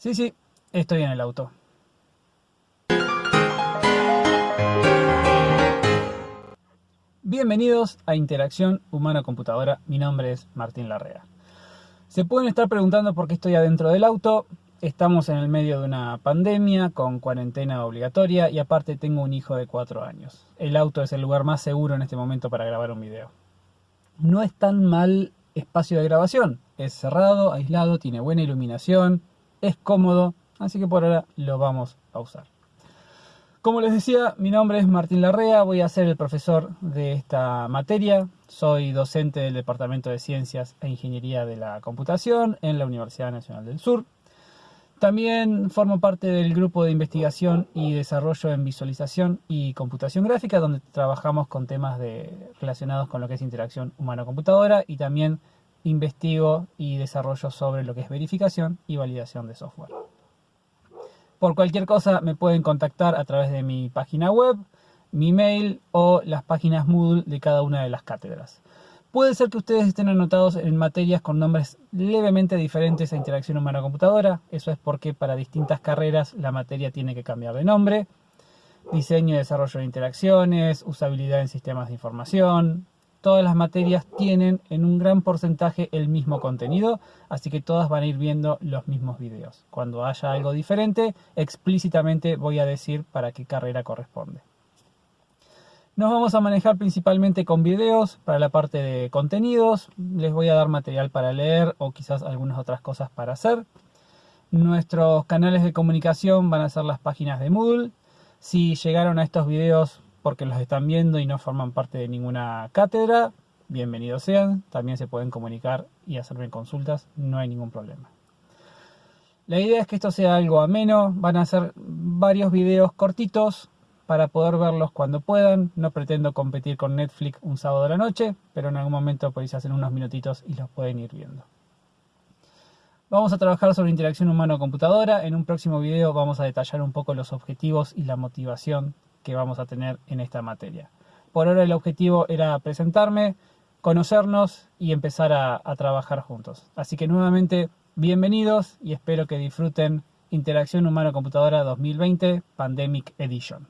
Sí, sí, estoy en el auto. Bienvenidos a Interacción Humano-Computadora. Mi nombre es Martín Larrea. Se pueden estar preguntando por qué estoy adentro del auto. Estamos en el medio de una pandemia con cuarentena obligatoria y aparte tengo un hijo de 4 años. El auto es el lugar más seguro en este momento para grabar un video. No es tan mal espacio de grabación. Es cerrado, aislado, tiene buena iluminación, es cómodo, así que por ahora lo vamos a usar. Como les decía, mi nombre es Martín Larrea, voy a ser el profesor de esta materia. Soy docente del Departamento de Ciencias e Ingeniería de la Computación en la Universidad Nacional del Sur. También formo parte del grupo de investigación y desarrollo en visualización y computación gráfica, donde trabajamos con temas de, relacionados con lo que es interacción humano-computadora y también investigo y desarrollo sobre lo que es verificación y validación de software. Por cualquier cosa me pueden contactar a través de mi página web, mi mail o las páginas Moodle de cada una de las cátedras. Puede ser que ustedes estén anotados en materias con nombres levemente diferentes a interacción humana-computadora. Eso es porque para distintas carreras la materia tiene que cambiar de nombre. Diseño y desarrollo de interacciones, usabilidad en sistemas de información, todas las materias tienen en un gran porcentaje el mismo contenido, así que todas van a ir viendo los mismos videos. Cuando haya algo diferente, explícitamente voy a decir para qué carrera corresponde. Nos vamos a manejar principalmente con videos para la parte de contenidos. Les voy a dar material para leer o quizás algunas otras cosas para hacer. Nuestros canales de comunicación van a ser las páginas de Moodle. Si llegaron a estos videos porque los están viendo y no forman parte de ninguna cátedra, bienvenidos sean, también se pueden comunicar y hacerme consultas, no hay ningún problema. La idea es que esto sea algo ameno, van a ser varios videos cortitos para poder verlos cuando puedan, no pretendo competir con Netflix un sábado de la noche, pero en algún momento podéis hacer unos minutitos y los pueden ir viendo. Vamos a trabajar sobre interacción humano-computadora, en un próximo video vamos a detallar un poco los objetivos y la motivación que vamos a tener en esta materia. Por ahora el objetivo era presentarme, conocernos y empezar a, a trabajar juntos. Así que nuevamente, bienvenidos y espero que disfruten Interacción Humano-Computadora 2020 Pandemic Edition.